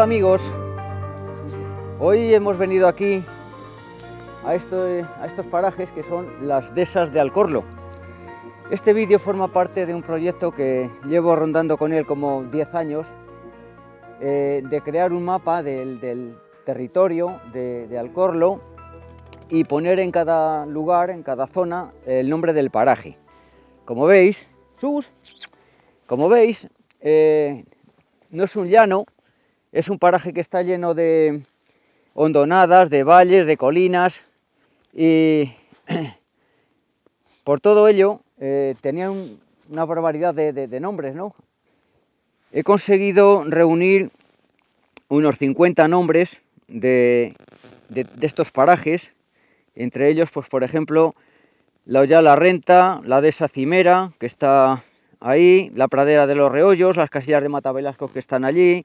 Hola amigos, hoy hemos venido aquí a, estos parajes que son las Desas de Alcorlo. Este vídeo forma parte de un proyecto que llevo rondando con él como 10 años, eh, de crear un mapa del, territorio de, de, Alcorlo y poner en cada lugar, en cada zona, el nombre del paraje. Como veis, sus, como veis, eh, no es un llano, es un paraje que está lleno de hondonadas, de valles, de colinas y por todo ello eh, tenían una barbaridad de, nombres, ¿no? He conseguido reunir unos 50 nombres de, estos parajes, entre ellos, pues por ejemplo, la Ollala Renta, la de esa Cimera, que está ahí, la Pradera de los Reollos, las casillas de Matabelasco que están allí,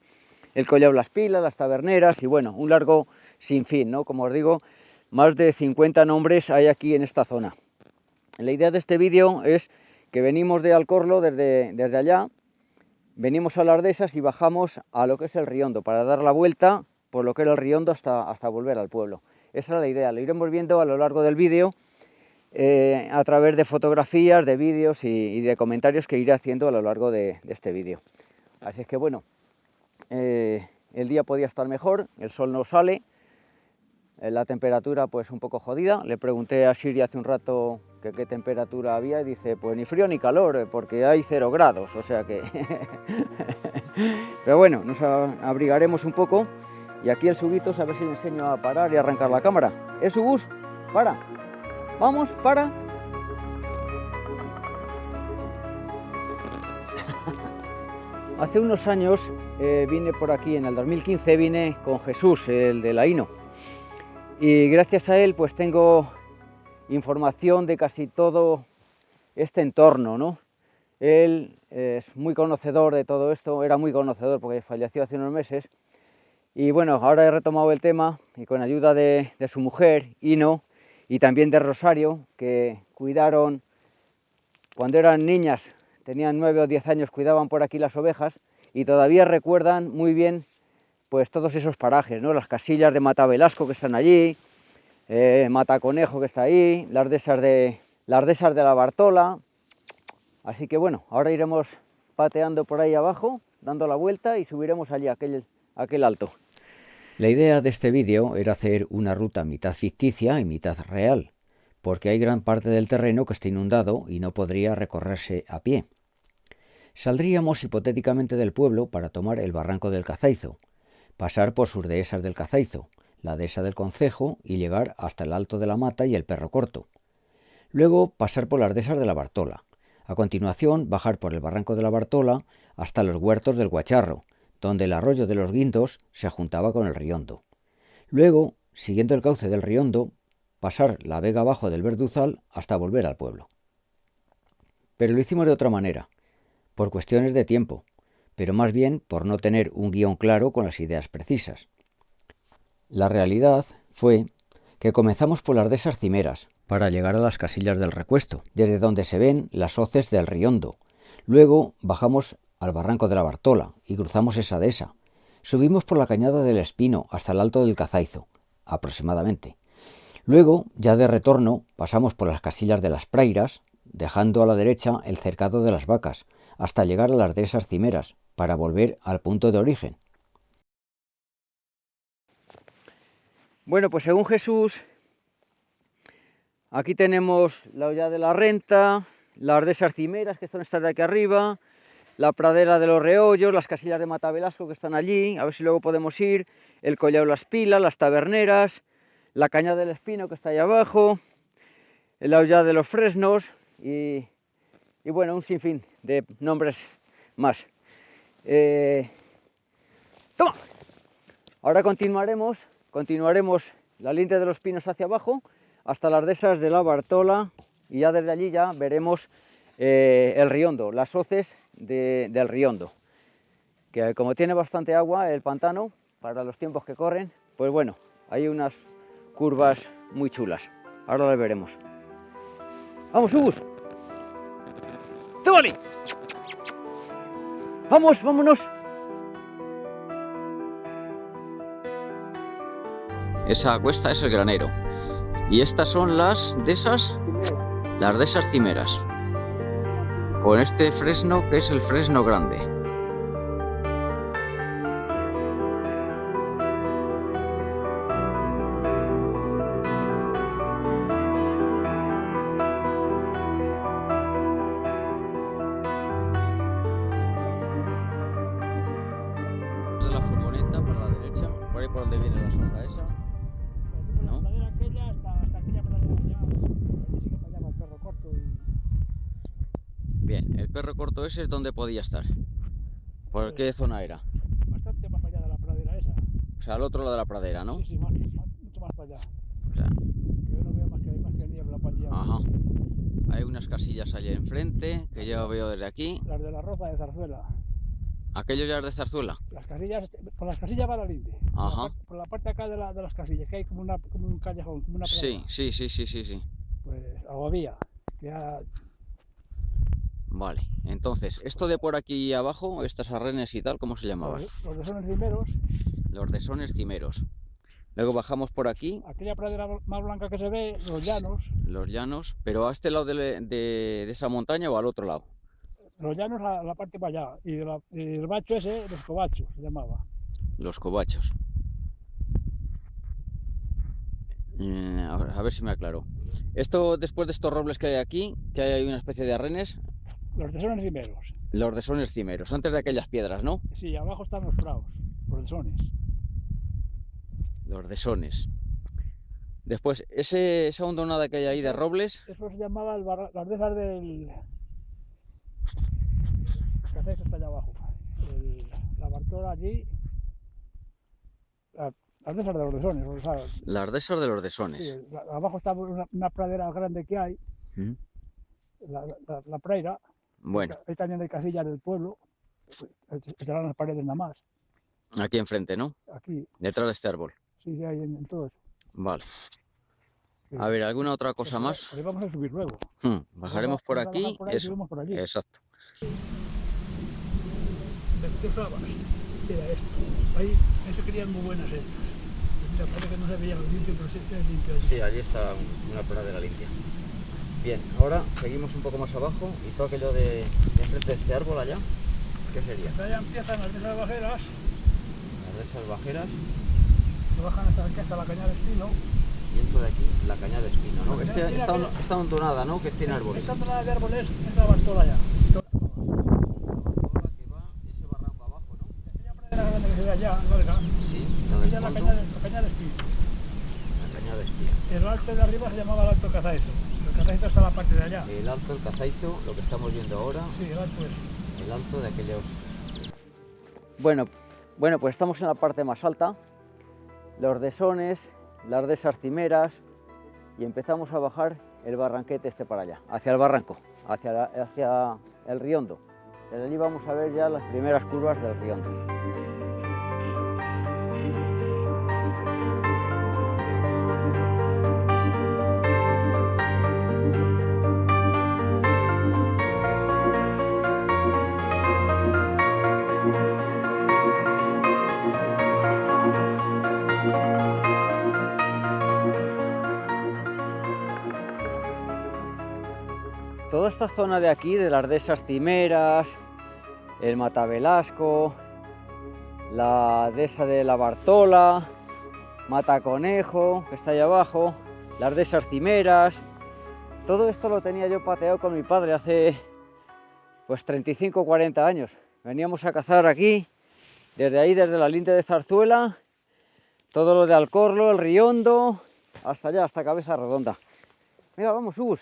el Collao Las Pilas, las Taberneras y bueno, un largo sin fin, ¿no? Como os digo, más de 50 nombres hay aquí en esta zona. La idea de este vídeo es que venimos de Alcorlo desde, desde allá, venimos a las Dehesas y bajamos a lo que es el Riondo para dar la vuelta por lo que era el Riondo hasta, hasta volver al pueblo. Esa es la idea, lo iremos viendo a lo largo del vídeo eh, a través de fotografías, de vídeos y, de comentarios que iré haciendo a lo largo de, de este vídeo. Así es que bueno, eh, el día podía estar mejor, el sol no sale, eh, la temperatura pues un poco jodida. Le pregunté a Siri hace un rato qué temperatura había y dice pues ni frío ni calor eh, porque hay cero grados, o sea que... Pero bueno, nos abrigaremos un poco y aquí el Subitos a ver si le enseño a parar y arrancar la cámara. ¿Es Subus? Para. Vamos, para. Hace unos años eh, vine por aquí, en el 2015 vine con Jesús, el de la INO, y gracias a él pues tengo información de casi todo este entorno, ¿no? Él es muy conocedor de todo esto, era muy conocedor porque falleció hace unos meses, y bueno, ahora he retomado el tema y con ayuda de, de su mujer, Ino, y también de Rosario, que cuidaron cuando eran niñas tenían nueve o diez años, cuidaban por aquí las ovejas y todavía recuerdan muy bien pues todos esos parajes, ¿no? las casillas de Mata Velasco que están allí, eh, Mata Conejo que está ahí, las dehesas de, las de la Bartola, así que bueno, ahora iremos pateando por ahí abajo, dando la vuelta y subiremos allí, aquel, aquel alto. La idea de este vídeo era hacer una ruta mitad ficticia y mitad real, porque hay gran parte del terreno que está inundado y no podría recorrerse a pie. Saldríamos hipotéticamente del pueblo para tomar el barranco del Cazaizo, pasar por sus dehesas del Cazaizo, la dehesa del Concejo y llegar hasta el Alto de la Mata y el Perro Corto. Luego pasar por las dehesas de la Bartola. A continuación bajar por el barranco de la Bartola hasta los huertos del Guacharro, donde el arroyo de los Guindos se juntaba con el Riondo. Luego, siguiendo el cauce del Riondo, pasar la vega abajo del Verduzal hasta volver al pueblo. Pero lo hicimos de otra manera por cuestiones de tiempo, pero más bien por no tener un guion claro con las ideas precisas. La realidad fue que comenzamos por las de esas cimeras, para llegar a las casillas del recuesto, desde donde se ven las hoces del Riondo. Luego bajamos al barranco de la Bartola y cruzamos esa dehesa. Subimos por la cañada del Espino hasta el alto del Cazaizo, aproximadamente. Luego, ya de retorno, pasamos por las casillas de las Prairas, dejando a la derecha el cercado de las vacas, hasta llegar a las dehesas cimeras, para volver al punto de origen. Bueno, pues según Jesús, aquí tenemos la olla de la renta, las dehesas cimeras que están estas de aquí arriba, la pradera de los reollos, las casillas de Matavelasco que están allí, a ver si luego podemos ir, el collado Las Pilas, las taberneras, la caña del espino que está ahí abajo, la olla de los fresnos y bueno, un sinfín de nombres más. Eh, ¡Toma! Ahora continuaremos, continuaremos la línea de los pinos hacia abajo hasta las dehesas de la Bartola y ya desde allí ya veremos eh, el Riondo, las hoces del Riondo, que como tiene bastante agua el pantano para los tiempos que corren, pues bueno, hay unas curvas muy chulas. Ahora las veremos. Vamos, Hugus. ¡Tómale! Vamos, vámonos. Esa cuesta es el granero. Y estas son las de esas, las de esas cimeras. Con este fresno que es el fresno grande. Es donde podía estar. ¿Por qué zona era? Bastante más allá de la pradera esa. O sea, al otro lado de la pradera, ¿no? Sí, sí, más, mucho más para allá. O sea, yo no veo más que, más que niebla para allá. Ajá. Hay unas casillas allá enfrente que yo veo desde aquí. Las de la Roza de Zarzuela. ¿Aquello ya es de Zarzuela? Las casillas, por las casillas va la linde. Ajá. Por la, parte, acá de, la, de, las casillas, que hay como, una, como un callejón, como una Sí, sí, sí, sí, sí, sí. Pues Aguavía, que ya Vale, entonces, esto de por aquí abajo, estas arrenes y tal, ¿cómo se llamaban? Los, desones cimeros. Los desones cimeros. Luego bajamos por aquí. Aquella pradera más blanca que se ve, los llanos. Los llanos, pero a este lado de, esa montaña o al otro lado. Los llanos a la parte para allá. Y, el bacho ese, los cobachos, se llamaba. Los cobachos. Mm, a ver si me aclaro. Esto, después de estos robles que hay aquí, que hay una especie de arrenes, los desones cimeros. Los desones cimeros, antes de aquellas piedras, ¿no? Sí, abajo están los prados, los desones. Los desones. Después, ese, esa hondonada que hay ahí de robles... Eso se llamaba el las desas del... que hacéis está allá abajo. la Bartola allí... las desas de los desones. Las desas de los desones. Sí, abajo está una, pradera grande que hay. ¿Mm? La, la, la, praira. Bueno. También hay casillas del pueblo, estarán las paredes nada más. Aquí enfrente, ¿no? Aquí. Detrás de este árbol. Sí, sí, hay en, todo eso. Vale. A ver, ¿alguna otra cosa más? Vamos a subir luego. Hmm, bajaremos por aquí. Por ahí, eso. Por allí. Exacto. Mira esto. Ahí, eso querían muy buenas estas. Que no se veía lo limpio, pero sí es limpio. Sí, allí está una pradera limpia. Bien, ahora seguimos un poco más abajo y todo aquello de, de enfrente de este árbol allá, ¿qué sería? Allá empiezan las de salvajeras. Las de salvajeras. Se bajan hasta aquí, hasta la caña de espino. Y esto de aquí, la caña de espino, ¿no? Este, esta, que... esta hontonada, ¿no? Que tiene árboles. Esta hontonada de árboles es la ya. allá, larga. Sí, la, la, caña de, la caña de espino. La caña de espino. El alto de arriba se llamaba el alto cazaeso. El cazaito está la parte de allá. El alto, el cazaito, lo que estamos viendo ahora. Sí, el alto es. El alto de aquellos... Bueno, bueno, pues estamos en la parte más alta. Los desones, las desarcimeras y empezamos a bajar el barranquete este para allá, hacia el barranco, hacia, hacia el riondo. Desde allí vamos a ver ya las primeras curvas del riondo. Toda esta zona de aquí, de las dehesas cimeras, el Matavelasco, la dehesa de la Bartola, Mata Conejo, que está ahí abajo, las dehesas cimeras, todo esto lo tenía yo pateado con mi padre hace pues 35 o 40 años. Veníamos a cazar aquí, desde ahí, desde la linde de Zarzuela, todo lo de Alcorlo, el Riondo, hasta allá, hasta Cabeza Redonda. Mira, vamos, Ubus.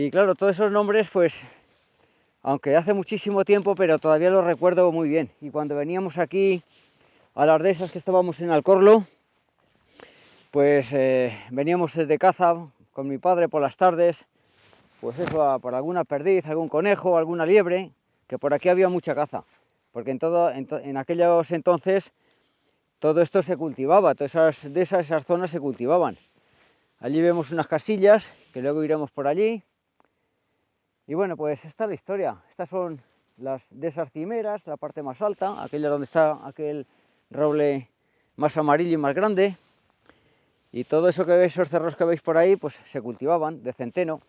Y claro, todos esos nombres, pues, aunque hace muchísimo tiempo, pero todavía los recuerdo muy bien. Y cuando veníamos aquí a las de esas que estábamos en Alcorlo, pues eh, veníamos de caza con mi padre por las tardes, pues eso, por alguna perdiz, algún conejo, alguna liebre, que por aquí había mucha caza, porque en, todo, en, aquellos entonces todo esto se cultivaba, todas esas, de esas zonas se cultivaban. Allí vemos unas casillas, que luego iremos por allí, y bueno, pues esta es la historia. Estas son las de esas la parte más alta, aquella donde está aquel roble más amarillo y más grande. Y todo eso que veis, esos cerros que veis por ahí, pues se cultivaban de centeno.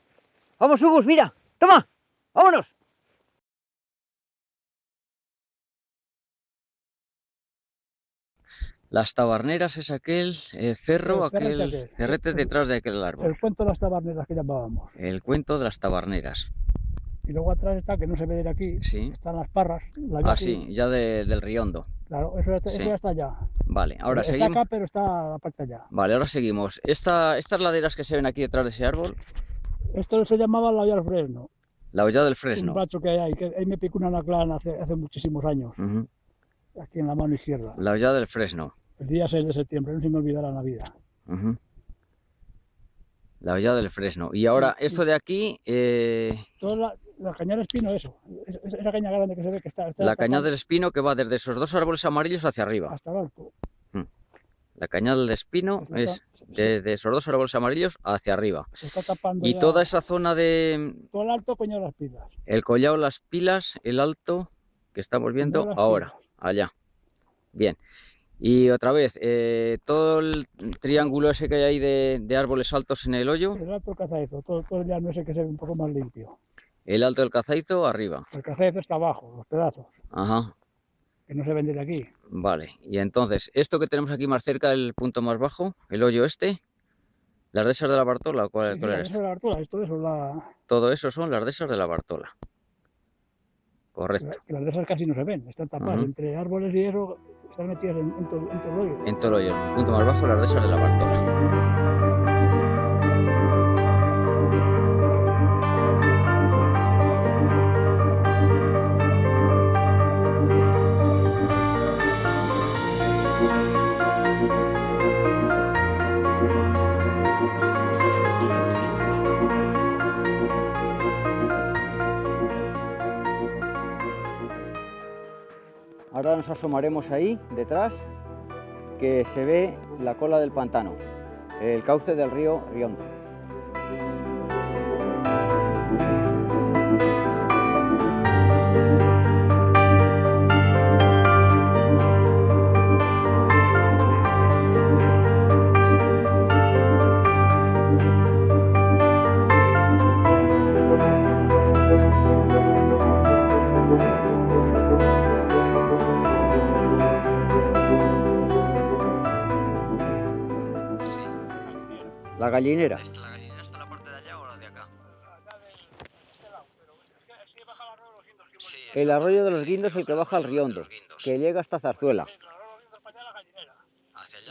¡Vamos, Hugus, mira! ¡Toma! ¡Vámonos! Las tabarneras es aquel eh, cerro, aquel aquel. cerrete detrás de aquel árbol. El cuento de las tabarneras que llamábamos. El cuento de las tabarneras. Y luego atrás está, que no se ve de aquí, Sí. están las parras. La Ah, sí, ya de- del Riondo. Claro, eso, está- eso ya está allá. Vale, ahora está seguimos. acá, pero está la parte allá. Vale, ahora seguimos. Esta, estas laderas que se ven aquí detrás de ese árbol, Esto se llamaba la vía del Fresno. la hollada del Un fresno. bacho que hay ahí, que ahí me picó una hace, hace muchísimos años, aquí en la mano izquierda. La hollada del fresno. El día 6 de septiembre, no se me olvidará la vida. La hollada del fresno. Y ahora, esto de aquí, eh, Toda la, la cañada espino, eso. Es- es- esa caña grande que se ve que está. está la cañada tapando del espino que va desde esos dos árboles amarillos hacia arriba. Hasta el arco. La cañada del espino es se- desde esos dos árboles amarillos hacia arriba. Se está tapando. Y ya toda esa zona de Todo el alto, coño, las pilas. el collado, las pilas, el alto que estamos viendo ahora, pilas. allá. Bien. Y otra vez, eh, todo el triángulo ese que hay ahí de, de árboles altos en el hoyo, El alto el cazaizo, todo, todo el llano ese que se ve un poco más limpio. el alto del cazaizo arriba. El cazaizo está abajo, los pedazos, Ajá, que no se ven desde aquí. vale. Y entonces, esto que tenemos aquí más cerca, el punto más bajo, el hoyo este, las dehesas de la Bartola, ¿cuál, Sí, sí, cuál eso esto? es la Bartola, esto eso es la, Todo eso son las dehesas de la Bartola. Correcto. las de esas casi no se ven, están tapadas. Entre árboles y eso están metidas en, en todo, en todo el hoyo. En todo el hoyo, punto más bajo, las dehesas de la Bartola. Nos asomaremos ahí, detrás, que se ve la cola del pantano, el cauce del río Riondo. La gallinera. ¿La gallinera está en la parte de allá o la de acá? El arroyo de los guindos es el que baja al Riondo, que llega hasta Zarzuela.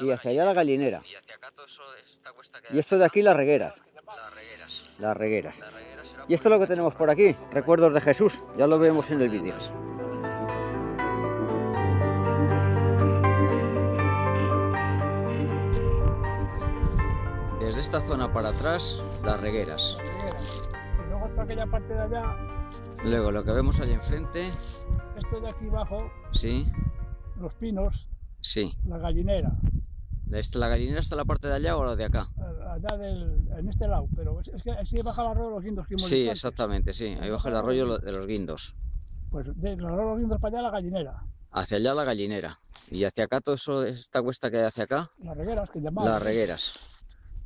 Y hacia allá la gallinera. Y hacia acá todo eso, esta cuesta que Y esto de aquí las regueras. las regueras. Las regueras. Las regueras será Y esto es lo que tenemos por aquí, recuerdos de Jesús, ya lo vemos en el vídeo. Esta zona para atrás, las regueras. Y luego está aquella parte de allá, Luego lo que vemos allá enfrente, esto de aquí abajo, sí, los pinos, sí. la gallinera, ¿La, gallinera está la parte de allá o la de acá? allá del, en este lado, pero es, que así baja el arroyo de los guindos que hemos Sí, exactamente, sí. Ahí baja el arroyo de los guindos. Pues de los arroyos de los guindos para allá la gallinera, Hacia allá la gallinera. Y hacia acá todo eso, esta cuesta que hay hacia acá, las regueras que llamamos. las regueras.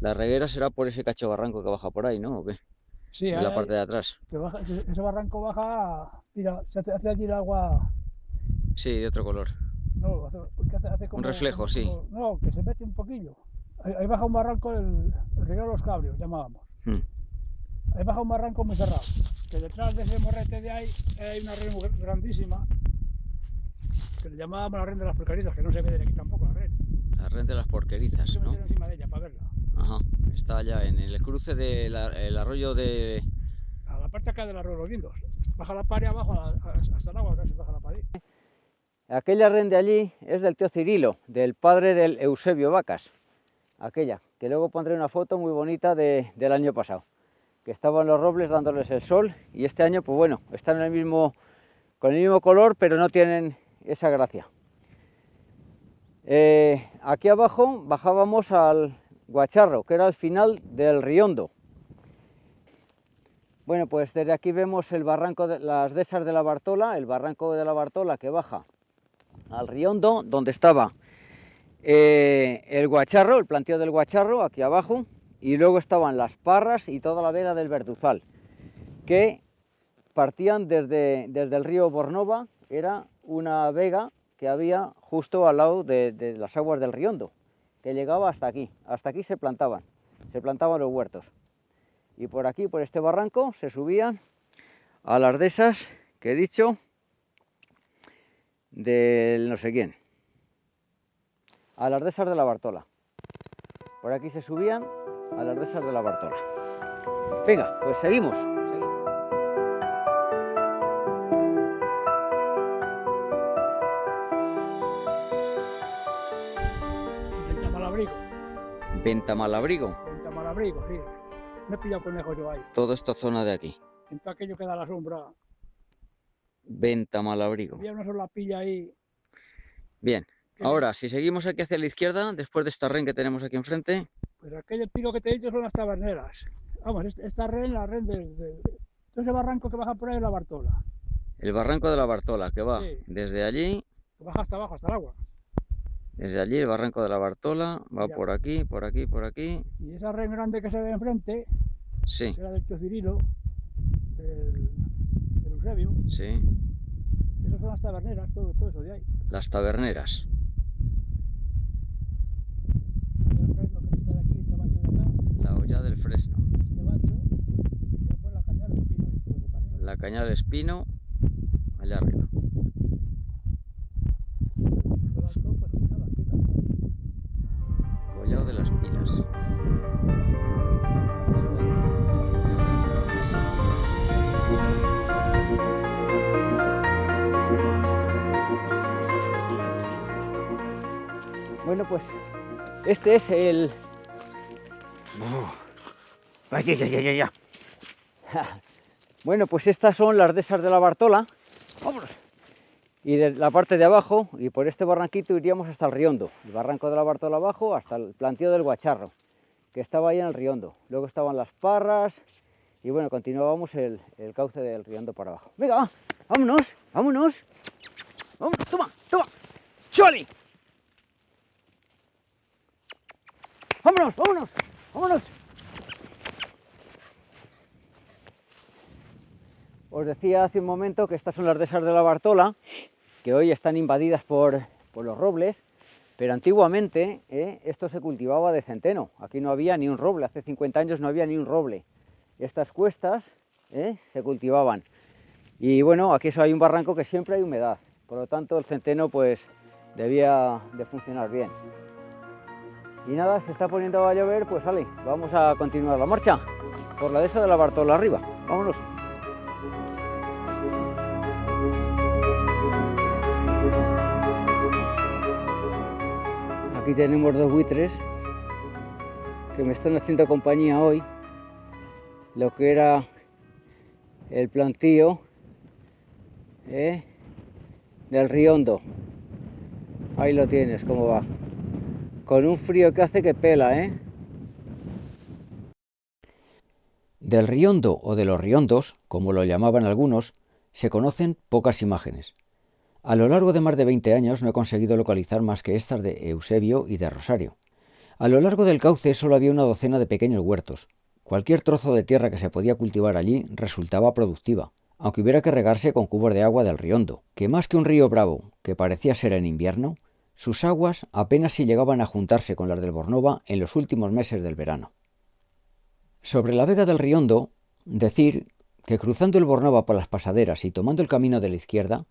La reguera será por ese cacho barranco que baja por ahí, ¿no? ¿O qué? Sí, En la parte de atrás. baja- ese barranco baja, mira, se hace, hace allí el agua, Sí, de otro color. no, hace, hace, hace como, reflejo, como- sí. como- no, que se mete un poquillo. Ahí, ahí baja un barranco, el, el río de los cabrios, llamábamos. Hmm. Ahí baja un barranco muy cerrado, que detrás de ese morrete de ahí hay una red grandísima, que le llamábamos la red de las porquerizas, que no se ve de aquí tampoco la red. La red de las porquerizas, que ¿no? de ella para verla. Ajá. Está allá en el cruce del arroyo de... A la parte acá del arroyo de los. Baja la pared abajo a- a- hasta el agua, casi baja la pared. Aquella red de allí es del tío Cirilo, del padre del Eusebio Vacas. Aquella, que luego pondré una foto muy bonita de- del año pasado. Que estaban los robles dándoles el sol y este año, pues bueno, están en el mismo, con el mismo color, pero no tienen esa gracia. Eh, aquí abajo bajábamos al Guacharro, que era el final del Riondo. Bueno, pues desde aquí vemos el barranco de las dehesas de la Bartola, el barranco de la Bartola que baja al Riondo, donde estaba eh, el guacharro, el planteo del guacharro, aquí abajo, y luego estaban las parras y toda la vega del verduzal, que partían desde, desde el río Bornova, era una vega que había justo al lado de, de las aguas del Riondo, que llegaba hasta aquí, hasta aquí se plantaban, se plantaban los huertos. Y por aquí, por este barranco, se subían a las de esas que he dicho, del no sé quién, a las dehesas de la Bartola. Por aquí se subían a las dehesas de la Bartola. Venga, pues seguimos. Venta Malabrigo, Venta Malabrigo, sí. Me he pillado conejo yo ahí. toda esta zona de aquí. En todo aquello que da la sombra. Venta Malabrigo. Había una sola pilla ahí. Bien, ahora si seguimos aquí hacia la izquierda, después de esta ren que tenemos aquí enfrente, Pues aquel pico que te he dicho son las taberneras. Vamos, es- esta ren, la ren de, de- ese barranco que baja por ahí es la Bartola. el barranco de la Bartola, que va Sí. desde allí, Que baja hasta abajo, hasta el agua. Desde allí el barranco de la Bartola, va Ya. por aquí, por aquí, por aquí, Y esa ren grande que se ve enfrente, sí, que era del tío Cirilo, del, del Eusebio, sí, esas son las taberneras, todo, todo eso de ahí. las taberneras, El fresno que está de aquí, este bacho de acá, la olla del Fresno, este bacho, y pues la de caña del Espino, allá arriba. De las Pilas. Bueno, pues este es el... Ay, ya, ya, ya, ya, ya. Bueno, pues estas son las dehesas de la Bartola. Y de la parte de abajo, y por este barranquito iríamos hasta el Riondo. El barranco de la Bartola abajo hasta el planteo del Guacharro, que estaba ahí en el Riondo. Luego estaban las Parras, y bueno, continuábamos el, cauce del Riondo para abajo. Venga, va, vámonos, vámonos. Vámonos, toma, toma. ¡Choli! Vámonos, vámonos, vámonos. Os decía hace un momento que estas son las dehesas de la Bartola, que hoy están invadidas por, por los robles, pero antiguamente eh, esto se cultivaba de centeno. Aquí no había ni un roble, hace 50 años no había ni un roble. Estas cuestas eh, se cultivaban. Y bueno, aquí hay un barranco que siempre hay humedad, por lo tanto el centeno pues debía de funcionar bien. Y nada, se está poniendo a llover, pues sale, vamos a continuar la marcha por la dehesa de la Bartola arriba. Vámonos. Aquí tenemos dos buitres que me están haciendo compañía hoy. Lo que era el plantío ¿eh? del Riondo. Ahí lo tienes, cómo va. Con un frío que hace que pela, ¿eh? Del riondo o de los riondos, como lo llamaban algunos, se conocen pocas imágenes. A lo largo de más de 20 años no he conseguido localizar más que estas de Eusebio y de Rosario. A lo largo del cauce solo había una docena de pequeños huertos. Cualquier trozo de tierra que se podía cultivar allí resultaba productiva, aunque hubiera que regarse con cubos de agua del Riondo, que más que un río bravo, que parecía ser en invierno, sus aguas apenas si llegaban a juntarse con las del Bornova en los últimos meses del verano. Sobre la vega del Riondo, decir que cruzando el Bornova por las pasaderas y tomando el camino de la izquierda,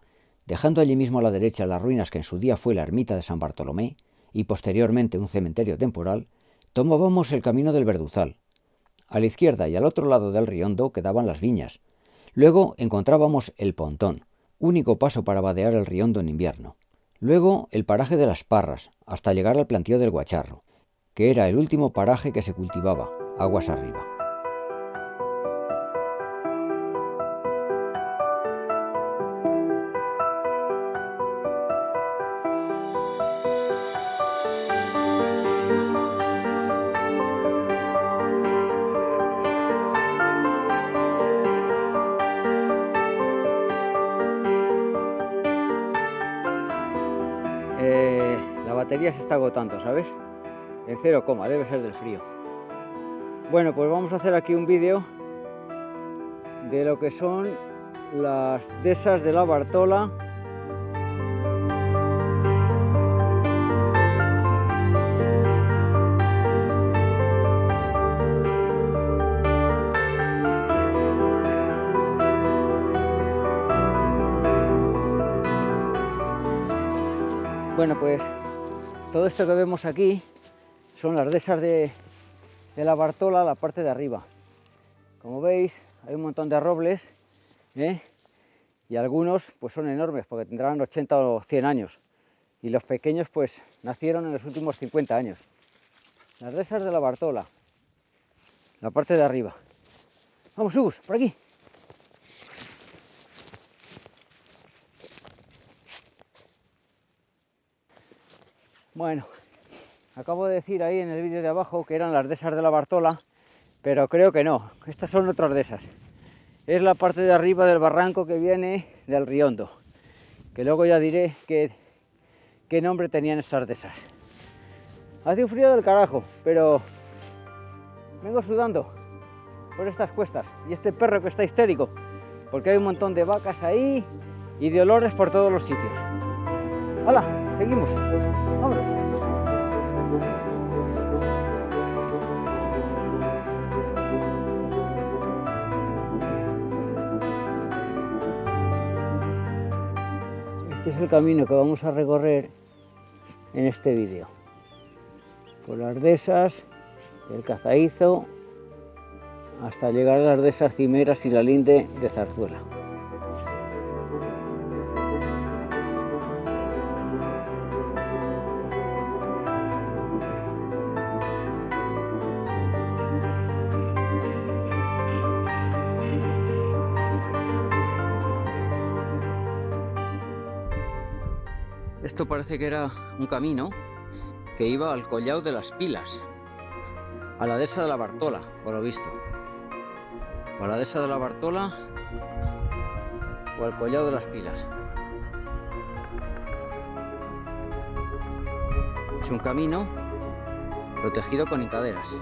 dejando allí mismo a la derecha las ruinas que en su día fue la ermita de San Bartolomé y posteriormente un cementerio temporal, tomábamos el camino del Verduzal. A la izquierda y al otro lado del Riondo quedaban las viñas. Luego encontrábamos el Pontón, único paso para vadear el Riondo en invierno. Luego el paraje de las Parras, hasta llegar al plantío del Guacharro, que era el último paraje que se cultivaba, aguas arriba. Agotando, ¿sabes? En cero coma, debe ser del frío. Bueno, pues vamos a hacer aquí un vídeo de lo que son las dehesas de la Bartola Bueno, pues todo esto que vemos aquí son las dehesas de, la Bartola, la parte de arriba. Como veis, hay un montón de robles ¿eh? y algunos pues son enormes porque tendrán 80 o 100 años y los pequeños pues nacieron en los últimos 50 años. Las dehesas de la Bartola, la parte de arriba. Vamos, Hugo, por aquí. Bueno, acabo de decir ahí en el vídeo de abajo que eran las dehesas de la Bartola, pero creo que no, estas son otras dehesas. Es la parte de arriba del barranco que viene del Riondo, que luego ya diré qué, nombre tenían esas dehesas. Hace un frío del carajo, pero vengo sudando por estas cuestas. Y este perro que está histérico, porque hay un montón de vacas ahí y de olores por todos los sitios. ¡Hala! Seguimos. Vámonos. Este es el camino que vamos a recorrer en este vídeo. Por las dehesas, el Cazaízo, hasta llegar a las dehesas cimeras y la linde de Zarzuela. Esto parece que era un camino que iba al collado de las pilas, a la dehesa de la Bartola, por lo visto. O a la dehesa de la Bartola o al collado de las pilas. Es un camino protegido con hicaderas.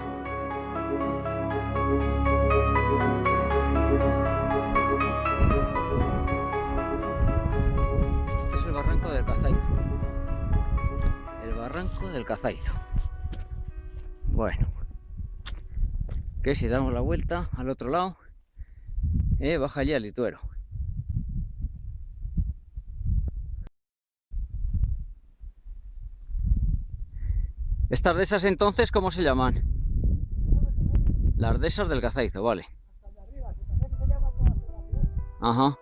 Del Cazaizo. Bueno. Que si damos la vuelta al otro lado, eh, baja ya el lituero. Estas dehesas entonces, ¿cómo se llaman? Las dehesas del Cazaizo, vale. Ajá.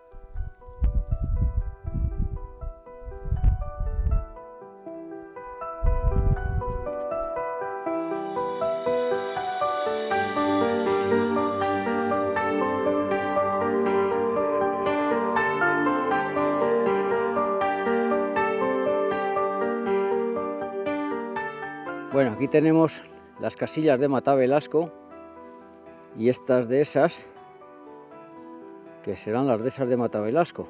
Tenemos las casillas de Mata Velasco y estas de esas que serán las de esas de Mata Velasco.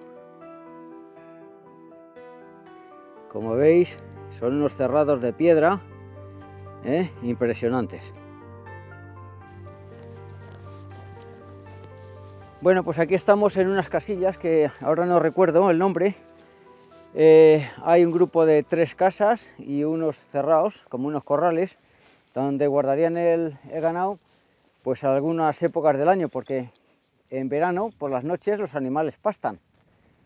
Como veis, son unos cerrados de piedra ¿eh? impresionantes. Bueno, pues aquí estamos en unas casillas que ahora no recuerdo el nombre. Eh, hay un grupo de tres casas y unos cerrados, como unos corrales, donde guardarían el, ganado pues algunas épocas del año, porque en verano, por las noches, los animales pastan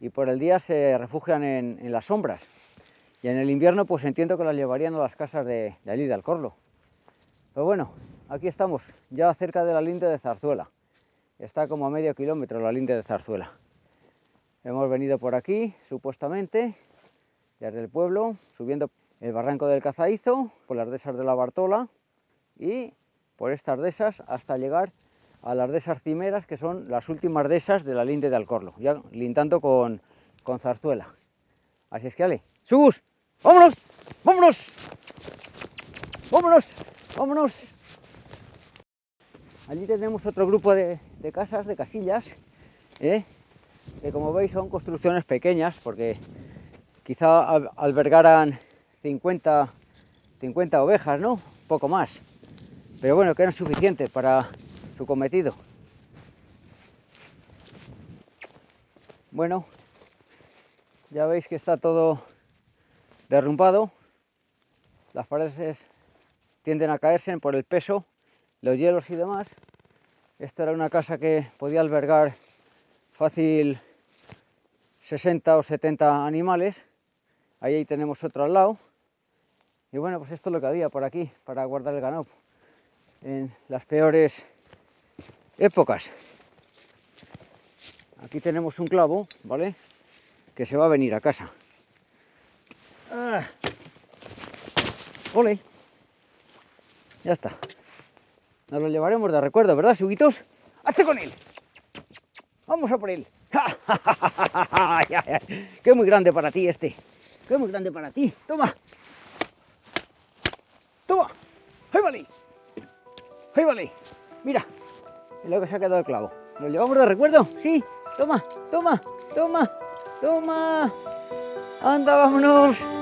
y por el día se refugian en, en las sombras. Y en el invierno, pues entiendo que las llevarían a las casas de, de allí, de Alcorlo. Pero bueno, aquí estamos, ya cerca de la linde de Zarzuela. Está como a medio kilómetro la linde de Zarzuela. Hemos venido por aquí, supuestamente, desde el pueblo, subiendo el barranco del Cazaízo, por las dehesas de la Bartola y por estas dehesas hasta llegar a las dehesas cimeras, que son las últimas dehesas de la linde de Alcorlo, ya lindando con, con Zarzuela. Así es que, ale, ¡subus! ¡Vámonos! ¡Vámonos! ¡Vámonos! ¡Vámonos! Allí tenemos otro grupo de, de casas, de casillas, ¿eh? Que como veis son construcciones pequeñas porque quizá albergaran 50 50 ovejas, ¿no? Poco más. Pero bueno, que eran suficientes para su cometido. Bueno, ya veis que está todo derrumbado. Las paredes tienden a caerse por el peso, los hielos y demás. Esta era una casa que podía albergar fácil 60 o 70 animales. Ahí tenemos otro al lado. Y bueno, pues esto es lo que había por aquí para guardar el ganado en las peores épocas. Aquí tenemos un clavo, ¿vale? Que se va a venir a casa. Ah. ¡Ole! Ya está. Nos lo llevaremos de recuerdo, ¿verdad, suguitos? ¡Hazte con él! ¡Vamos a por él! ¡Qué muy grande para ti este! ¡Qué muy grande para ti! ¡Toma! ¡Toma! ¡Ahí vale! ¡Ahí vale! Mira, lo que se ha quedado el clavo. ¿Lo llevamos de recuerdo? Sí. Toma, toma, toma, toma. Anda, vámonos.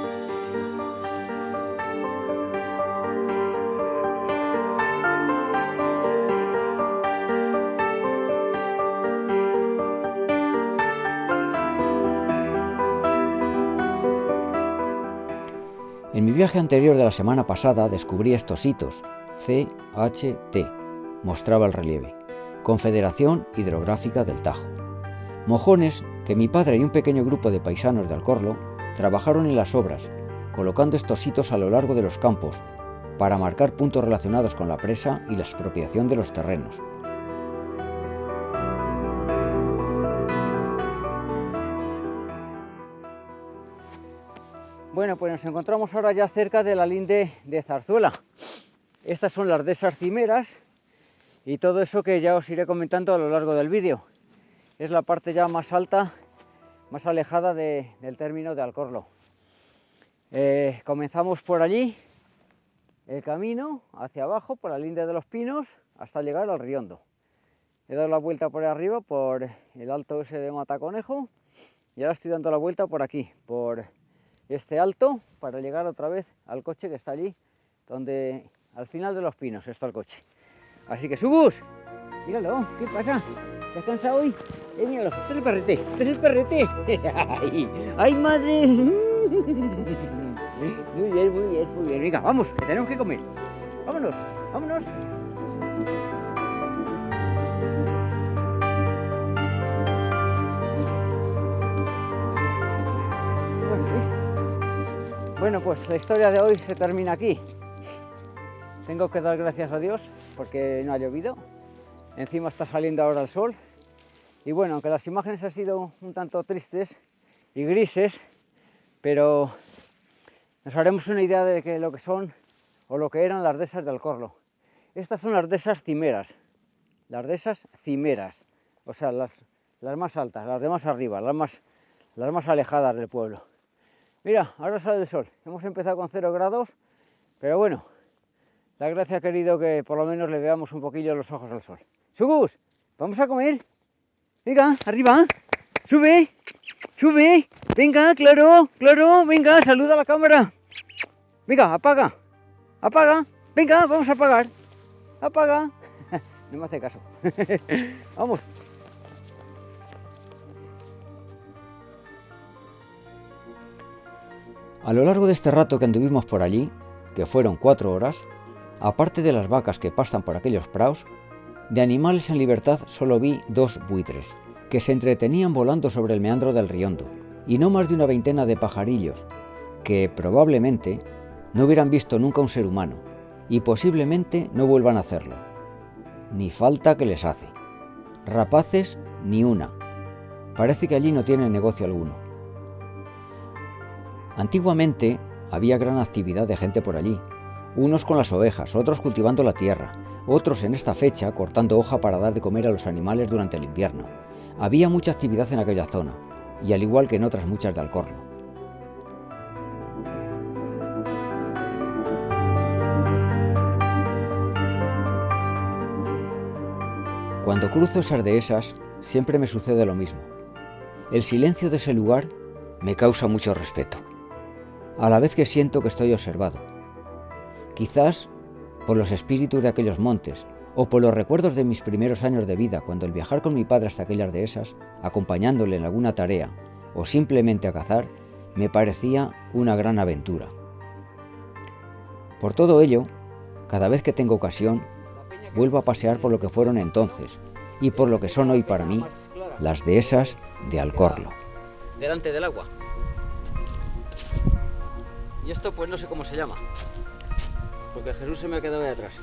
Viaje anterior de la semana pasada descubrí estos hitos, CHT, mostraba el relieve, Confederación Hidrográfica del Tajo. Mojones que mi padre y un pequeño grupo de paisanos de Alcorlo trabajaron en las obras, colocando estos hitos a lo largo de los campos, para marcar puntos relacionados con la presa y la expropiación de los terrenos. Pues nos encontramos ahora ya cerca de la linde de Zarzuela. Estas son las desas cimeras y todo eso que ya os iré comentando a lo largo del vídeo. Es la parte ya más alta, más alejada del término de Alcorlo. Eh, comenzamos por allí, el camino hacia abajo, por la linde de los pinos, hasta llegar al Riondo. He dado la vuelta por arriba, por el alto ese de Mataconejo, y ahora estoy dando la vuelta por aquí, por este alto para llegar otra vez al coche que está allí, donde al final de los pinos está el coche. Así que subus, míralo, ¿qué pasa? ¿Estás cansado hoy? Eh, míralo, este es el perrete, este es el perrete. ¡Ay, ay madre! Muy bien, muy bien, muy bien. Venga, vamos, que tenemos que comer. Vámonos, vámonos. Bueno, pues la historia de hoy se termina aquí. Tengo que dar gracias a Dios porque no ha llovido. Encima está saliendo ahora el sol. Y bueno, aunque las imágenes han sido un tanto tristes y grises, pero nos haremos una idea de que lo que son o lo que eran las dehesas del Corlo. Estas son las dehesas cimeras, las dehesas cimeras, o sea, las, las más altas, las de más arriba, las más, las más alejadas del pueblo. Mira, ahora sale el sol. Hemos empezado con 0 grados, pero bueno, la gracia ha querido que por lo menos le veamos un poquillo los ojos al sol. ¡Sugus! ¿Vamos a comer? Venga, arriba. Sube, sube. Venga, claro, claro. Venga, saluda a la cámara. Venga, apaga. Apaga. Venga, vamos a apagar. Apaga. No me hace caso. Vamos. A lo largo de este rato que anduvimos por allí, que fueron cuatro horas, aparte de las vacas que pastan por aquellos praos, de animales en libertad solo vi dos buitres, que se entretenían volando sobre el meandro del Riondo, y no más de una veintena de pajarillos, que probablemente no hubieran visto nunca un ser humano, y posiblemente no vuelvan a hacerlo. Ni falta que les hace. Rapaces, ni una. Parece que allí no tienen negocio alguno. Antiguamente había gran actividad de gente por allí, unos con las ovejas, otros cultivando la tierra, otros en esta fecha cortando hoja para dar de comer a los animales durante el invierno. Había mucha actividad en aquella zona, y al igual que en otras muchas de Alcorlo. Cuando cruzo esas dehesas, siempre me sucede lo mismo. El silencio de ese lugar me causa mucho respeto, a la vez que siento que estoy observado. Quizás por los espíritus de aquellos montes, o por los recuerdos de mis primeros años de vida, cuando el viajar con mi padre hasta aquellas dehesas, acompañándole en alguna tarea, o simplemente a cazar, me parecía una gran aventura. Por todo ello, cada vez que tengo ocasión, vuelvo a pasear por lo que fueron entonces, y por lo que son hoy para mí, las dehesas de Alcorlo. Delante del agua. Y esto pues no sé cómo se llama. Porque Jesús se me ha quedado ahí atrás.